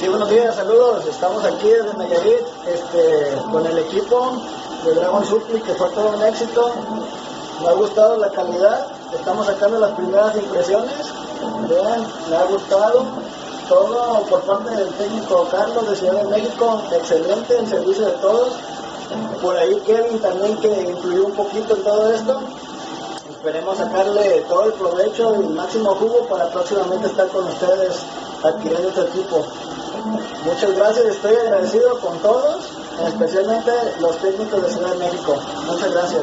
Sí, buenos días, saludos. Estamos aquí desde Nayarit este, con el equipo de Dragon Supply, que fue todo un éxito. Me ha gustado la calidad. Estamos sacando las primeras impresiones. Vean, me ha gustado todo por parte del técnico Carlos de Ciudad de México. Excelente el servicio de todos. Por ahí Kevin también que influyó un poquito en todo esto. Esperemos sacarle todo el provecho y el máximo jugo para próximamente estar con ustedes adquiriendo este equipo. Muchas gracias, estoy agradecido con todos, especialmente los técnicos de Ciudad de México. Muchas gracias.